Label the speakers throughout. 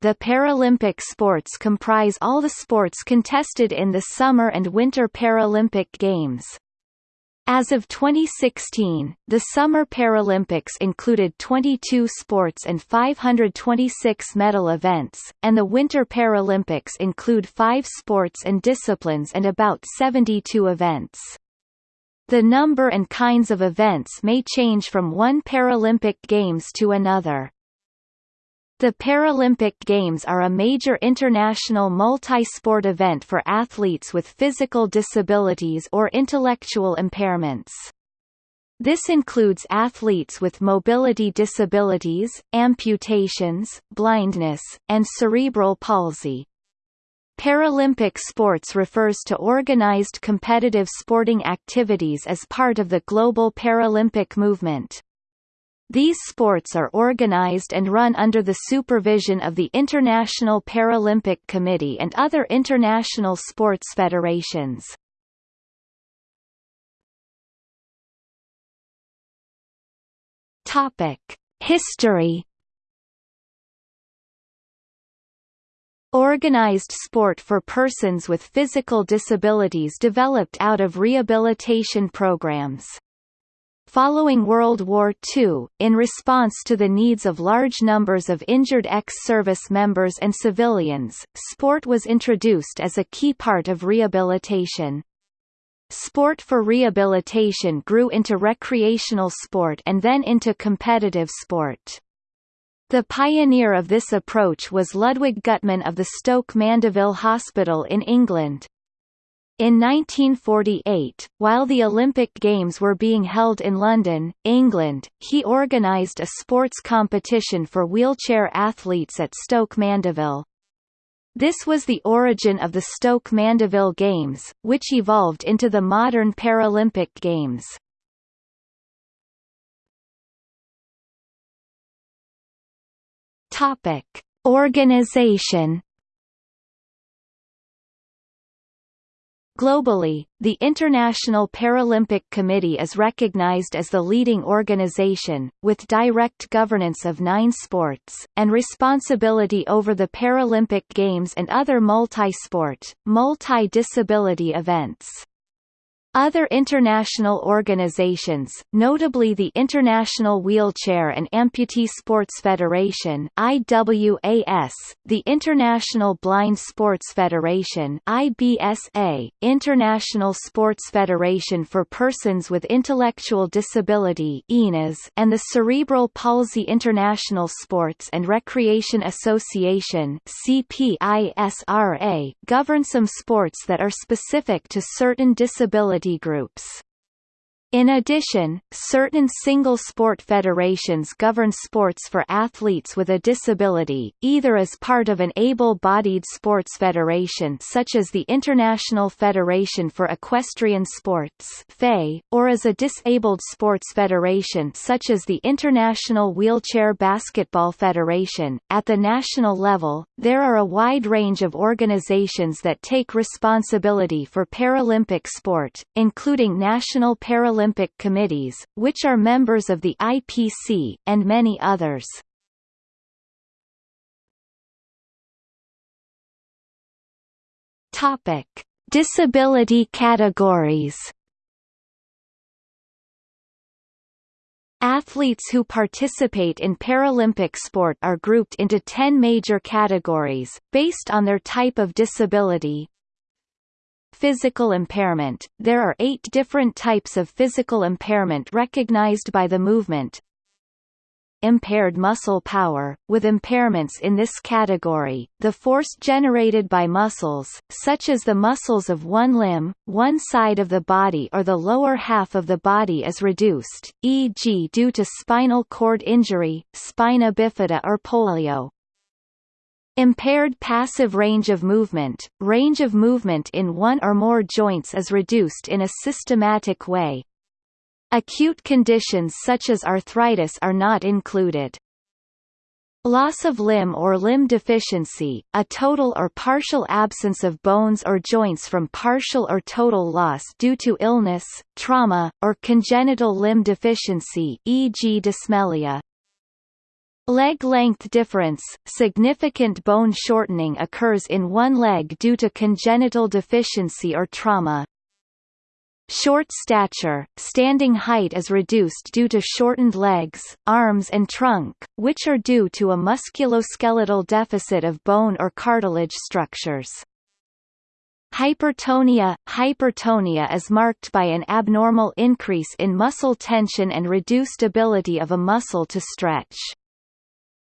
Speaker 1: the Paralympic sports comprise all the sports contested in the Summer and Winter Paralympic Games. As of 2016, the Summer Paralympics included 22 sports and 526 medal events, and the Winter Paralympics include five sports and disciplines and about 72 events. The number and kinds of events may change from one Paralympic Games to another. The Paralympic Games are a major international multi-sport event for athletes with physical disabilities or intellectual impairments. This includes athletes with mobility disabilities, amputations, blindness, and cerebral palsy. Paralympic sports refers to organized competitive sporting activities as part of the global Paralympic movement. These sports are organized and run under the supervision of the International Paralympic Committee and other international sports federations. Topic: History Organized sport for persons with physical disabilities developed out of rehabilitation programs. Following World War II, in response to the needs of large numbers of injured ex-service members and civilians, sport was introduced as a key part of rehabilitation. Sport for rehabilitation grew into recreational sport and then into competitive sport. The pioneer of this approach was Ludwig Guttmann of the Stoke Mandeville Hospital in England. In 1948, while the Olympic Games were being held in London, England, he organised a sports competition for wheelchair athletes at Stoke Mandeville. This was the origin of the Stoke Mandeville Games, which evolved into the modern Paralympic Games. Topic: Organization Globally, the International Paralympic Committee is recognized as the leading organization, with direct governance of nine sports, and responsibility over the Paralympic Games and other multi-sport, multi-disability events. Other international organizations, notably the International Wheelchair and Amputee Sports Federation IWAS, the International Blind Sports Federation IBSA, International Sports Federation for Persons with Intellectual Disability and the Cerebral Palsy International Sports and Recreation Association CPISRA, govern some sports that are specific to certain disabilities groups. In addition, certain single-sport federations govern sports for athletes with a disability, either as part of an able-bodied sports federation such as the International Federation for Equestrian Sports or as a disabled sports federation such as the International Wheelchair Basketball Federation. At the national level, there are a wide range of organizations that take responsibility for Paralympic sport, including National Paralympic Olympic committees, which are members of the IPC, and many others. Topic: Disability categories. Athletes who participate in Paralympic sport are grouped into 10 major categories, based on their type of disability, Physical impairment – There are eight different types of physical impairment recognized by the movement. Impaired muscle power – With impairments in this category, the force generated by muscles, such as the muscles of one limb, one side of the body or the lower half of the body is reduced, e.g. due to spinal cord injury, spina bifida or polio. Impaired passive range of movement – Range of movement in one or more joints is reduced in a systematic way. Acute conditions such as arthritis are not included. Loss of limb or limb deficiency, a total or partial absence of bones or joints from partial or total loss due to illness, trauma, or congenital limb deficiency e.g. dysmelia, Leg length difference – Significant bone shortening occurs in one leg due to congenital deficiency or trauma. Short stature – Standing height is reduced due to shortened legs, arms and trunk, which are due to a musculoskeletal deficit of bone or cartilage structures. Hypertonia – Hypertonia is marked by an abnormal increase in muscle tension and reduced ability of a muscle to stretch.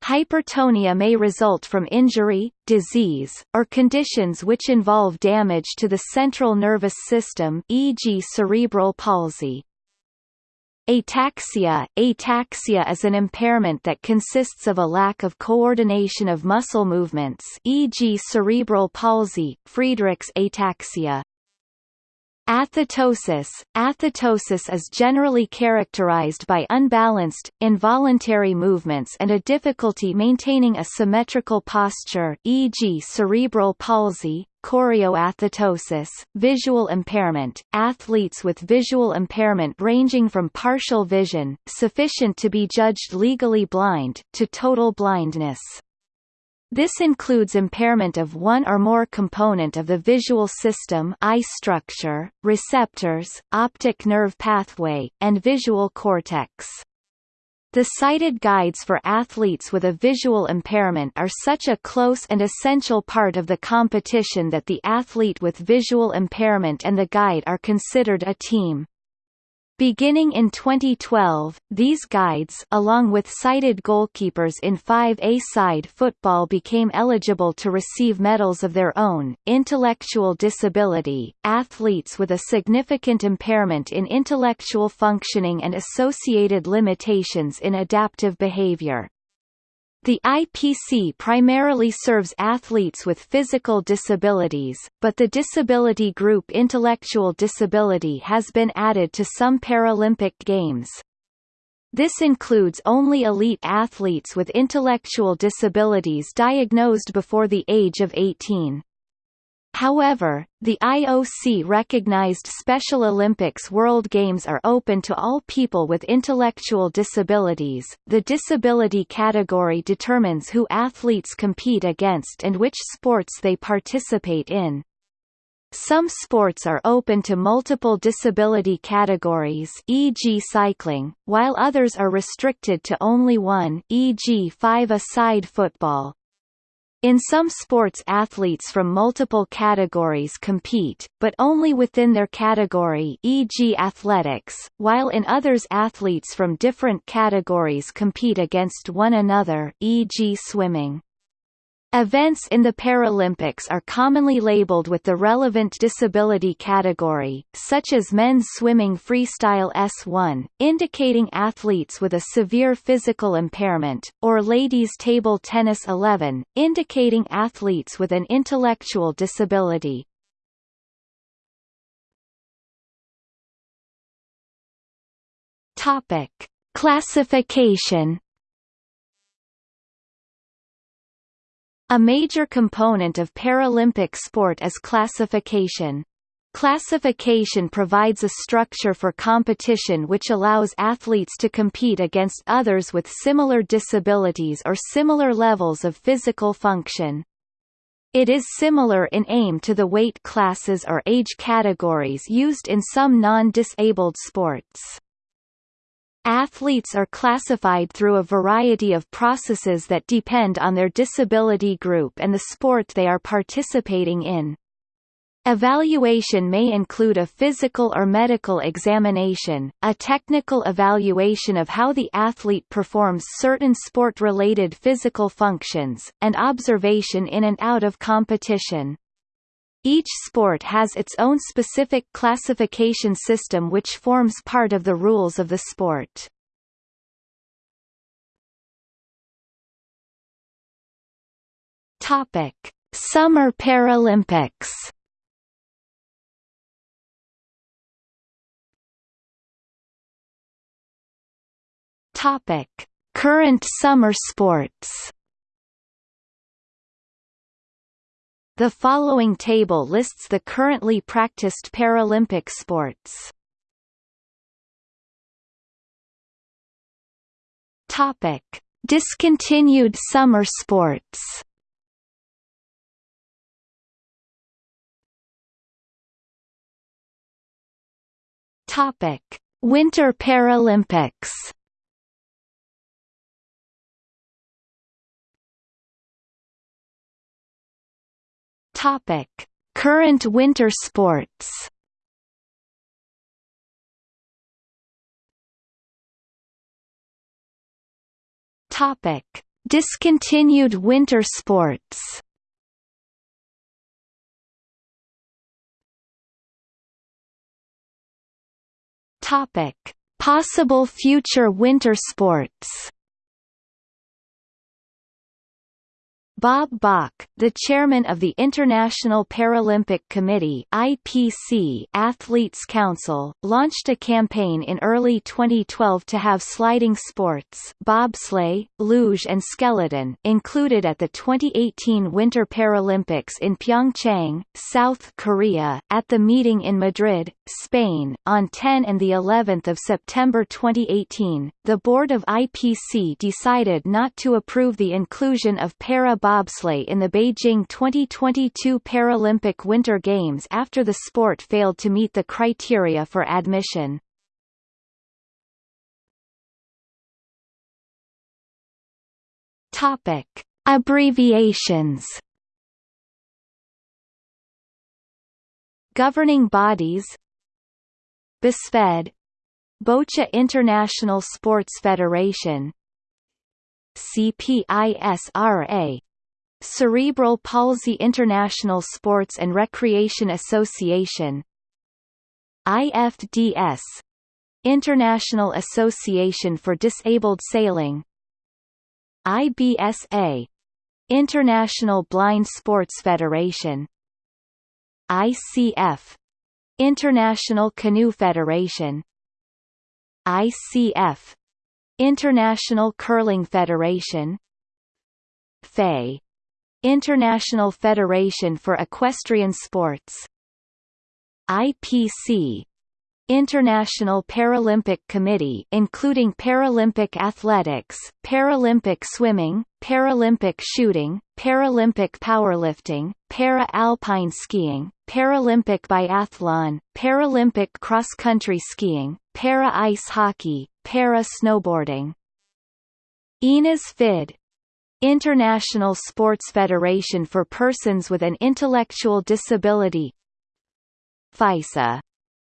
Speaker 1: Hypertonia may result from injury, disease, or conditions which involve damage to the central nervous system e.g. cerebral palsy. Ataxia Ataxia is an impairment that consists of a lack of coordination of muscle movements e.g. cerebral palsy, Friedreich's ataxia. Athetosis Athetosis is generally characterized by unbalanced, involuntary movements and a difficulty maintaining a symmetrical posture e.g. cerebral palsy, chorioathetosis, visual impairment, athletes with visual impairment ranging from partial vision, sufficient to be judged legally blind, to total blindness. This includes impairment of one or more component of the visual system eye structure, receptors, optic nerve pathway, and visual cortex. The sighted guides for athletes with a visual impairment are such a close and essential part of the competition that the athlete with visual impairment and the guide are considered a team. Beginning in 2012, these guides along with sighted goalkeepers in 5A side football became eligible to receive medals of their own. Intellectual disability, athletes with a significant impairment in intellectual functioning and associated limitations in adaptive behavior. The IPC primarily serves athletes with physical disabilities, but the disability group intellectual disability has been added to some Paralympic Games. This includes only elite athletes with intellectual disabilities diagnosed before the age of 18. However, the IOC recognized Special Olympics World Games are open to all people with intellectual disabilities. The disability category determines who athletes compete against and which sports they participate in. Some sports are open to multiple disability categories e.g. cycling, while others are restricted to only one e.g. five-a-side football. In some sports athletes from multiple categories compete, but only within their category e.g. athletics, while in others athletes from different categories compete against one another e.g. swimming. Events in the Paralympics are commonly labeled with the relevant disability category, such as men's swimming freestyle S1, indicating athletes with a severe physical impairment, or ladies table tennis 11, indicating athletes with an intellectual disability. Topic: Classification A major component of Paralympic sport is classification. Classification provides a structure for competition which allows athletes to compete against others with similar disabilities or similar levels of physical function. It is similar in aim to the weight classes or age categories used in some non-disabled sports. Athletes are classified through a variety of processes that depend on their disability group and the sport they are participating in. Evaluation may include a physical or medical examination, a technical evaluation of how the athlete performs certain sport-related physical functions, and observation in and out of competition. Each sport has its own specific classification system which forms part of the rules of the sport. Topic: Summer Paralympics. Topic: Current summer sports. The following table lists the currently practiced Paralympic sports. Topic: Discontinued summer sports Topic: Winter Paralympics. Topic: Current winter sports. Topic: Discontinued winter sports. Topic: Possible future winter sports. Bob Balk, the chairman of the International Paralympic Committee (IPC) Athletes Council, launched a campaign in early 2012 to have sliding sports, bobsleigh, luge and skeleton included at the 2018 Winter Paralympics in Pyeongchang, South Korea. At the meeting in Madrid, Spain, on 10 and the 11th of September 2018, the board of IPC decided not to approve the inclusion of para bobsleigh in the Beijing 2022 Paralympic Winter Games after the sport failed to meet the criteria for admission. Topic: Abbreviations. Governing bodies BISFED Boccia International Sports Federation CPISRA Cerebral Palsy International Sports and Recreation Association IFDS International Association for Disabled Sailing IBSA International Blind Sports Federation ICF International Canoe Federation ICF International Curling Federation FEI International Federation for Equestrian Sports. IPC International Paralympic Committee including Paralympic athletics, Paralympic swimming, Paralympic shooting, Paralympic powerlifting, para-alpine skiing, Paralympic biathlon, Paralympic cross-country skiing, para-ice hockey, para-snowboarding. INAS FID International Sports Federation for Persons with an Intellectual Disability FISA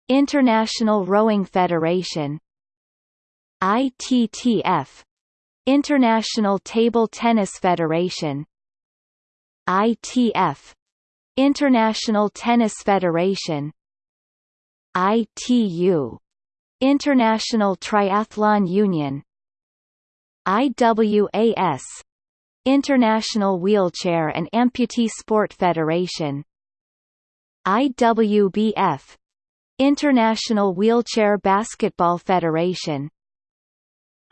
Speaker 1: International Rowing Federation ITTF International Table Tennis Federation ITF International Tennis Federation ITU International Triathlon Union IWAS International Wheelchair and Amputee Sport Federation IWBF International Wheelchair Basketball Federation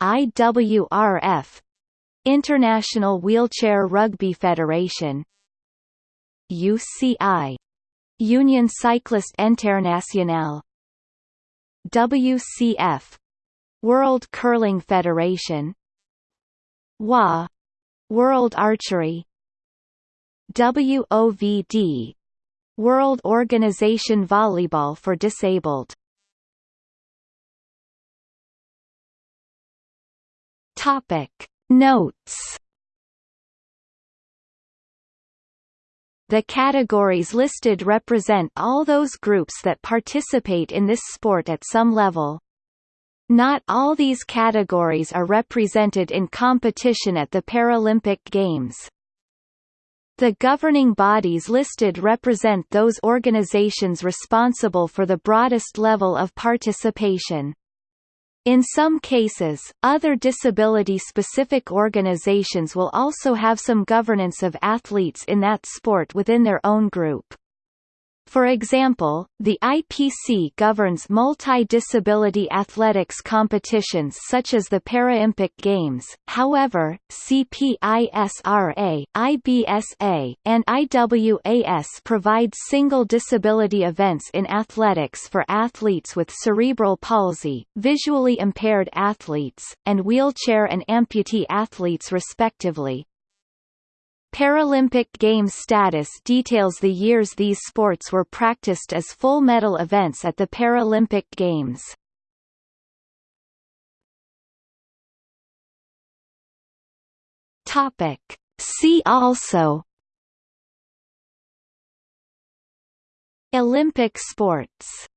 Speaker 1: IWRF International Wheelchair Rugby Federation UCI Union Cycliste Internationale WCF World Curling Federation WA World Archery. WOVD World Organization Volleyball for Disabled. Topic. Notes. The categories listed represent all those groups that participate in this sport at some level. Not all these categories are represented in competition at the Paralympic Games. The governing bodies listed represent those organizations responsible for the broadest level of participation. In some cases, other disability-specific organizations will also have some governance of athletes in that sport within their own group. For example, the IPC governs multi-disability athletics competitions such as the Paralympic Games, however, CPISRA, IBSA, and IWAS provide single disability events in athletics for athletes with cerebral palsy, visually impaired athletes, and wheelchair and amputee athletes respectively. Paralympic Games status details the years these sports were practiced as full medal events at the Paralympic Games. Topic. See also Olympic sports